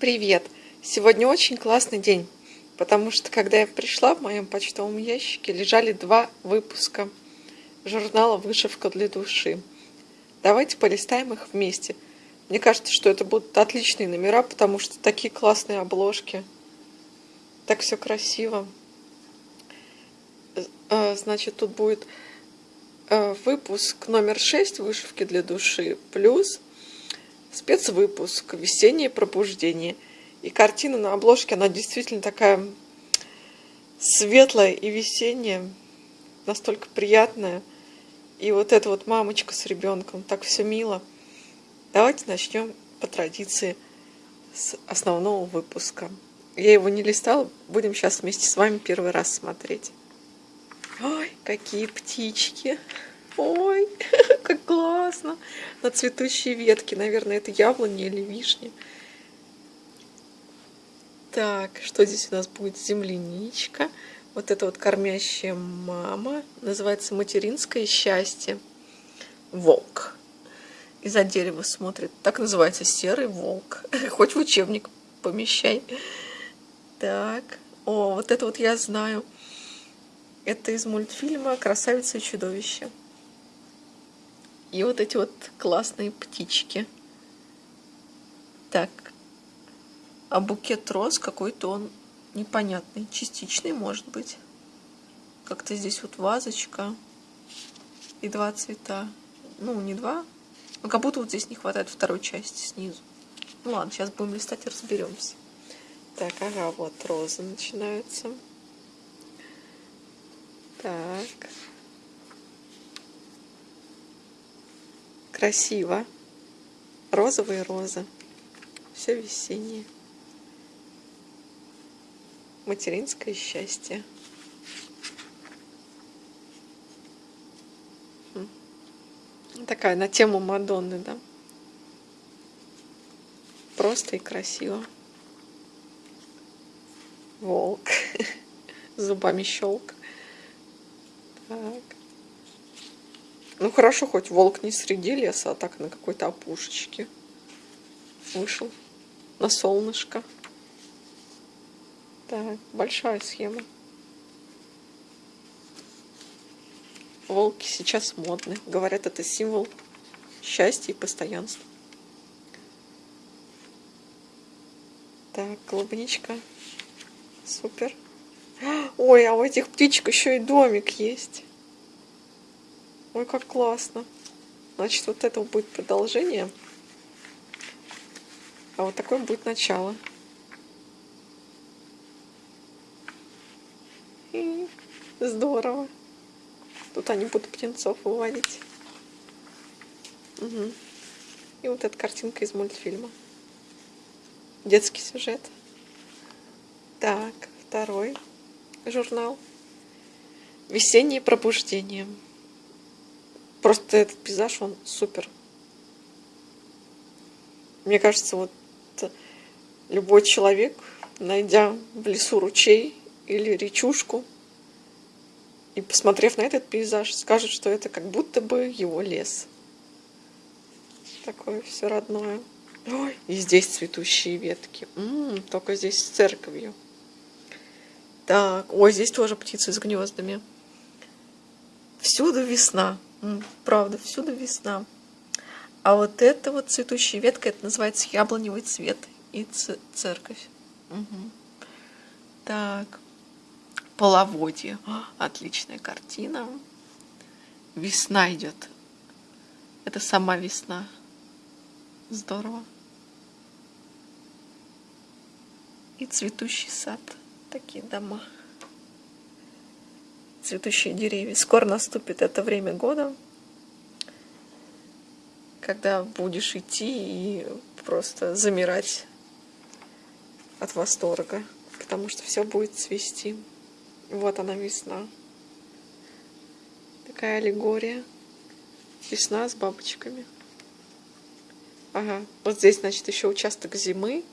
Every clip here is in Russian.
Привет! Сегодня очень классный день, потому что когда я пришла, в моем почтовом ящике лежали два выпуска журнала «Вышивка для души». Давайте полистаем их вместе. Мне кажется, что это будут отличные номера, потому что такие классные обложки. Так все красиво. Э, значит, тут будет э, выпуск номер 6 «Вышивки для души» плюс спецвыпуск «Весеннее пробуждение». И картина на обложке, она действительно такая светлая и весенняя, настолько приятная. И вот эта вот мамочка с ребенком, так все мило. Давайте начнем по традиции с основного выпуска. Я его не листала, будем сейчас вместе с вами первый раз смотреть. Ой, какие птички! Ой, как классно! На цветущие ветки. Наверное, это яблони или вишни. Так, что здесь у нас будет? Земляничка. Вот это вот кормящая мама. Называется материнское счастье. Волк. Из-за дерева смотрит. Так называется серый волк. Хоть в учебник помещай. Так. О, вот это вот я знаю. Это из мультфильма «Красавица и чудовище». И вот эти вот классные птички. Так. А букет роз какой-то он непонятный. Частичный, может быть. Как-то здесь вот вазочка. И два цвета. Ну, не два. Но как будто вот здесь не хватает второй части снизу. Ну ладно, сейчас будем листать и разберемся. Так, ага, вот розы начинаются. Так. Красиво. Розовые розы. Все весеннее. Материнское счастье. Такая на тему Мадонны, да? Просто и красиво. Волк. Зубами щелк. Так. Ну хорошо, хоть волк не среди леса, а так на какой-то опушечке вышел на солнышко. Так, большая схема. Волки сейчас модны. Говорят, это символ счастья и постоянства. Так, клубничка. Супер. Ой, а у этих птичек еще и домик есть. Ой, как классно. Значит, вот это будет продолжение. А вот такое будет начало. И здорово. Тут они будут птенцов выводить. Угу. И вот эта картинка из мультфильма. Детский сюжет. Так, второй журнал. Весеннее пробуждение. Просто этот пейзаж, он супер. Мне кажется, вот любой человек, найдя в лесу ручей или речушку, и посмотрев на этот пейзаж, скажет, что это как будто бы его лес. Такое все родное. Ой, и здесь цветущие ветки. М -м, только здесь с церковью. Так, ой, здесь тоже птицы с гнездами. Всюду весна. Правда, всюду весна. А вот это вот цветущая ветка, это называется яблоневый цвет и церковь. Угу. Так, половодье. О, отличная картина. Весна идет. Это сама весна. Здорово. И цветущий сад. Такие дома цветущие деревья. Скоро наступит это время года, когда будешь идти и просто замирать от восторга, потому что все будет цвести. Вот она весна. Такая аллегория. Весна с бабочками. Ага, вот здесь, значит, еще участок зимы,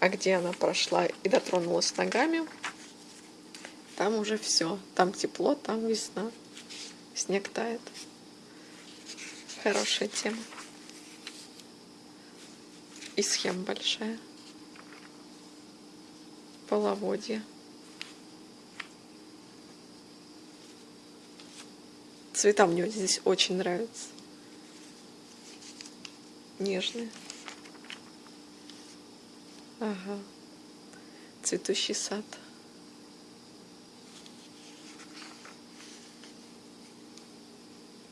а где она прошла и дотронулась ногами, там уже все. Там тепло, там весна. Снег тает. Хорошая тема. И схема большая. половодье. Цвета мне здесь очень нравятся. Нежные. Ага. Цветущий сад.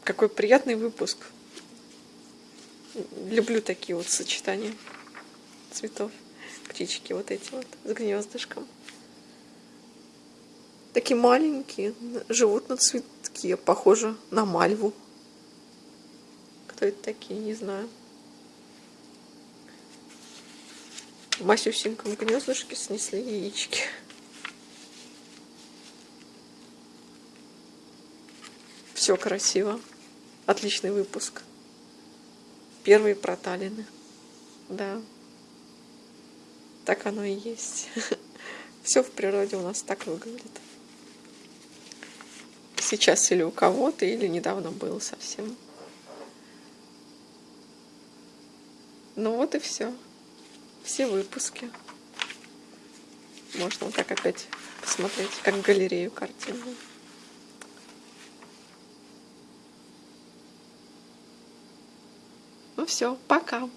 Какой приятный выпуск. Люблю такие вот сочетания цветов. Птички вот эти вот с гнездышком. Такие маленькие, живут на цветке, похоже на мальву. Кто это такие, не знаю. В масюсеньком гнездышке снесли яички. Все красиво. Отличный выпуск. Первые проталины. Да. Так оно и есть. Все в природе у нас так выглядит. Сейчас или у кого-то, или недавно было совсем. Ну вот и все. Все выпуски. Можно вот так опять посмотреть, как галерею картинную. Ну все, пока.